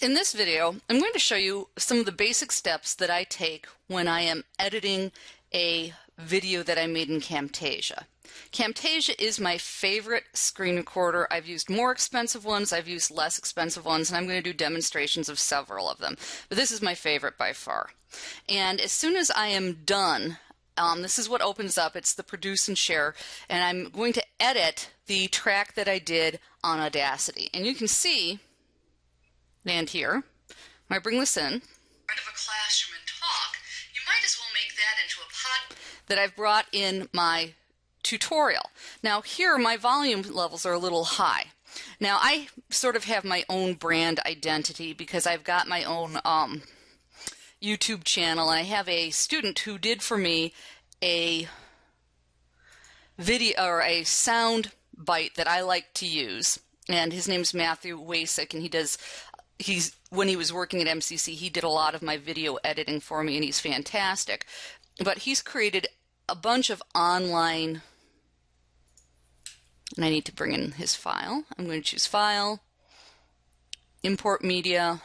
In this video, I'm going to show you some of the basic steps that I take when I am editing a video that I made in Camtasia. Camtasia is my favorite screen recorder. I've used more expensive ones, I've used less expensive ones, and I'm going to do demonstrations of several of them. But this is my favorite by far. And as soon as I am done, um, this is what opens up. It's the produce and share, and I'm going to edit the track that I did on Audacity. And you can see and here. When I bring this in, of a classroom and talk, you might as well make that into a pod that I've brought in my tutorial. Now here my volume levels are a little high. Now I sort of have my own brand identity because I've got my own um, YouTube channel and I have a student who did for me a video or a sound bite that I like to use and his name's Matthew Wasick and he does he's when he was working at MCC, he did a lot of my video editing for me, and he's fantastic. But he's created a bunch of online, and I need to bring in his file. I'm going to choose File, Import Media,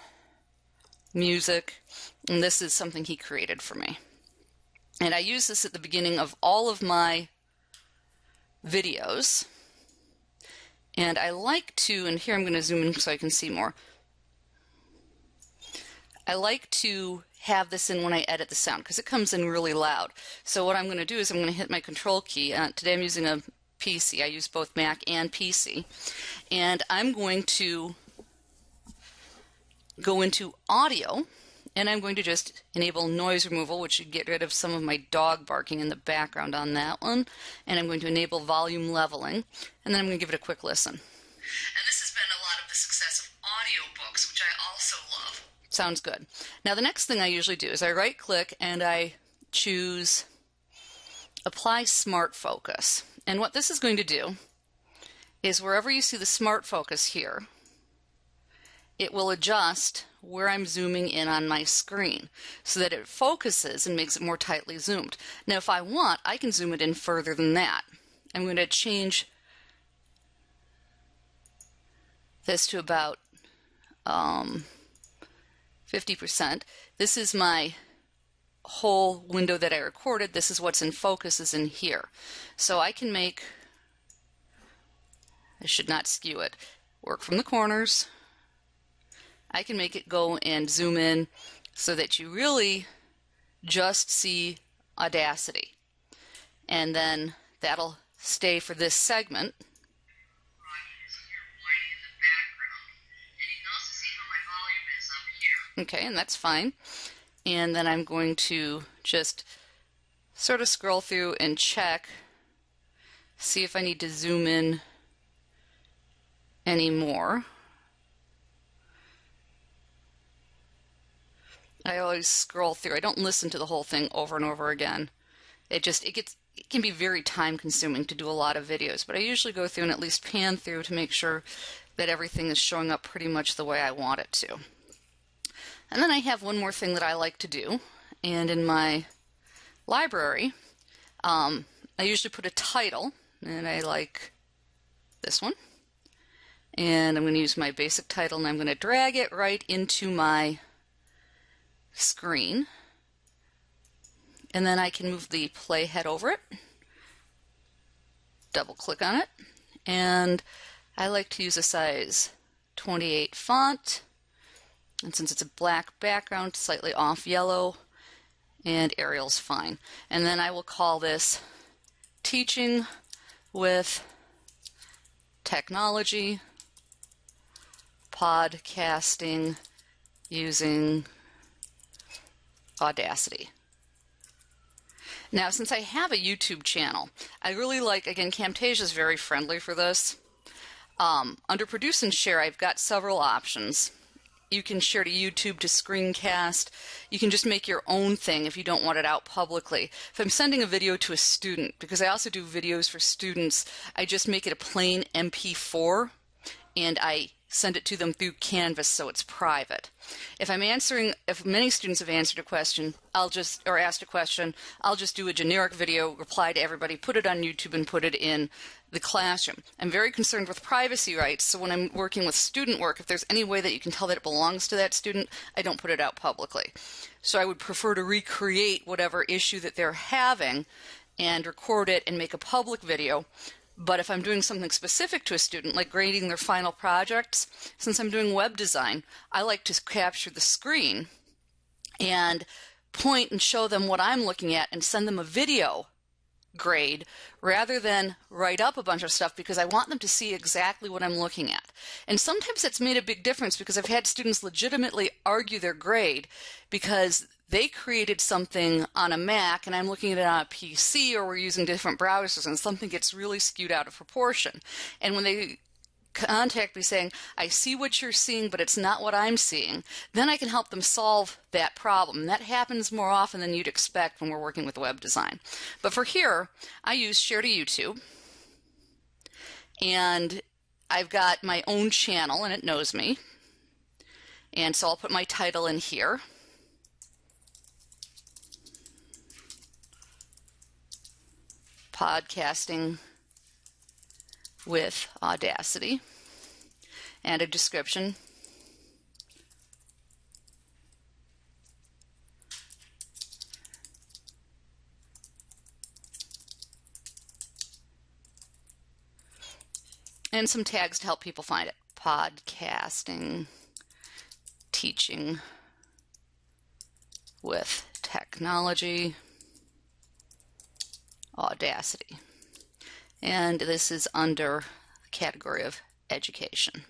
Music, and this is something he created for me. And I use this at the beginning of all of my videos. And I like to, and here I'm going to zoom in so I can see more. I like to have this in when I edit the sound because it comes in really loud. So what I'm going to do is I'm going to hit my control key. Uh, today I'm using a PC. I use both Mac and PC. And I'm going to go into audio and I'm going to just enable noise removal, which should get rid of some of my dog barking in the background on that one. And I'm going to enable volume leveling, and then I'm going to give it a quick listen. Sounds good. Now the next thing I usually do is I right click and I choose apply smart focus. And what this is going to do is wherever you see the smart focus here, it will adjust where I'm zooming in on my screen so that it focuses and makes it more tightly zoomed. Now if I want, I can zoom it in further than that. I'm going to change this to about um, 50%. This is my whole window that I recorded. This is what's in focus is in here. So I can make, I should not skew it, work from the corners. I can make it go and zoom in so that you really just see Audacity. And then that'll stay for this segment. Okay, and that's fine. And then I'm going to just sort of scroll through and check, see if I need to zoom in any more. I always scroll through. I don't listen to the whole thing over and over again. It just it gets it can be very time consuming to do a lot of videos, but I usually go through and at least pan through to make sure that everything is showing up pretty much the way I want it to. And then I have one more thing that I like to do. And in my library, um, I usually put a title, and I like this one. And I'm going to use my basic title, and I'm going to drag it right into my screen. And then I can move the playhead over it, double click on it, and I like to use a size 28 font and since it's a black background, slightly off yellow, and Arial's fine. And then I will call this Teaching with Technology Podcasting using Audacity. Now, since I have a YouTube channel, I really like, again, Camtasia is very friendly for this. Um, under Produce and Share, I've got several options you can share to YouTube to screencast. You can just make your own thing if you don't want it out publicly. If I'm sending a video to a student, because I also do videos for students, I just make it a plain MP4 and I send it to them through Canvas so it's private. If I'm answering, if many students have answered a question, I'll just, or asked a question, I'll just do a generic video, reply to everybody, put it on YouTube and put it in the classroom. I'm very concerned with privacy rights, so when I'm working with student work, if there's any way that you can tell that it belongs to that student, I don't put it out publicly. So I would prefer to recreate whatever issue that they're having and record it and make a public video but if I'm doing something specific to a student, like grading their final projects, since I'm doing web design, I like to capture the screen and point and show them what I'm looking at and send them a video grade rather than write up a bunch of stuff because I want them to see exactly what I'm looking at. And sometimes it's made a big difference because I've had students legitimately argue their grade because they created something on a Mac and I'm looking at it on a PC or we're using different browsers and something gets really skewed out of proportion. And when they contact me saying, I see what you're seeing, but it's not what I'm seeing, then I can help them solve that problem. And that happens more often than you'd expect when we're working with web design. But for here, I use Share to YouTube. And I've got my own channel and it knows me. And so I'll put my title in here. Podcasting with Audacity and a description. And some tags to help people find it. Podcasting, teaching with technology. Audacity. And this is under the category of education.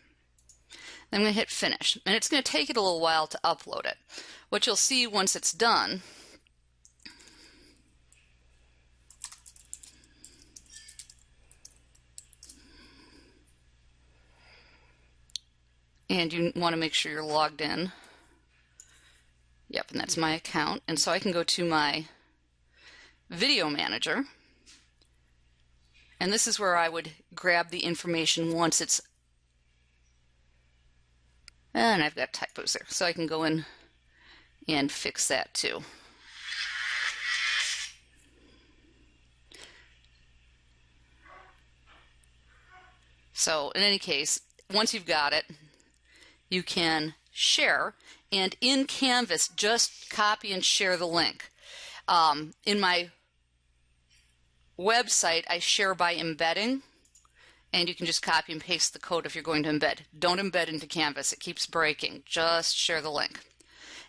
I'm going to hit finish. And it's going to take it a little while to upload it. What you'll see once it's done and you want to make sure you're logged in. Yep, and that's my account. And so I can go to my video manager and this is where I would grab the information once it's, and I've got typos there, so I can go in and fix that too. So in any case, once you've got it, you can share and in Canvas just copy and share the link. Um, in my website, I share by embedding, and you can just copy and paste the code if you're going to embed. Don't embed into Canvas, it keeps breaking. Just share the link.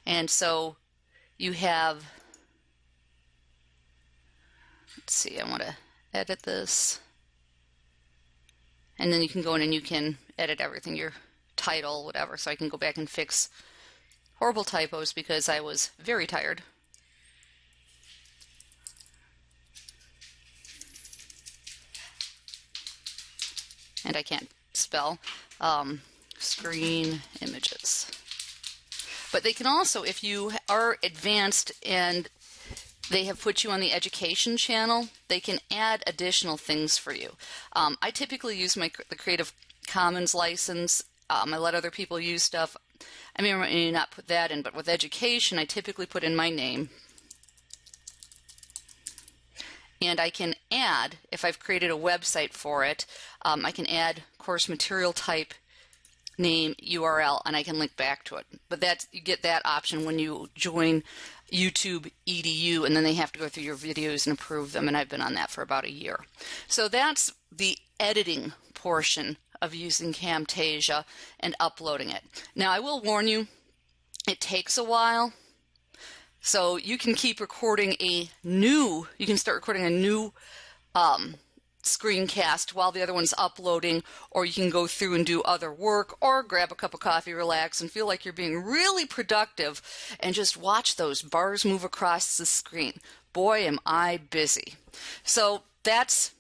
And so you have, let's see, I want to edit this. And then you can go in and you can edit everything, your title, whatever. So I can go back and fix horrible typos because I was very tired. And I can't spell, um, screen images. But they can also, if you are advanced and they have put you on the education channel, they can add additional things for you. Um, I typically use my the Creative Commons license. Um, I let other people use stuff. I may or may not put that in, but with education, I typically put in my name, and I can add, if I've created a website for it, um, I can add course material type, name, URL, and I can link back to it. But that's you get that option when you join YouTube EDU, and then they have to go through your videos and approve them, and I've been on that for about a year. So that's the editing portion of using Camtasia and uploading it. Now I will warn you, it takes a while so you can keep recording a new, you can start recording a new um, screencast while the other one's uploading, or you can go through and do other work, or grab a cup of coffee, relax, and feel like you're being really productive, and just watch those bars move across the screen. Boy, am I busy. So that's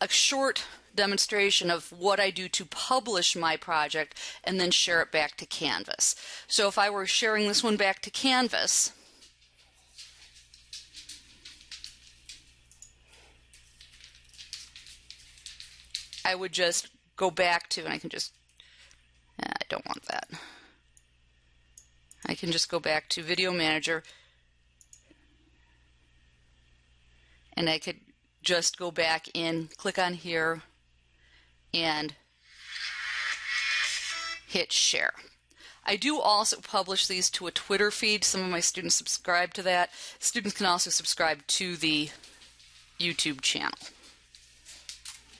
a short demonstration of what I do to publish my project and then share it back to Canvas. So if I were sharing this one back to Canvas, I would just go back to, and I can just I don't want that. I can just go back to Video Manager and I could just go back in, click on here, and hit share. I do also publish these to a Twitter feed. Some of my students subscribe to that. Students can also subscribe to the YouTube channel.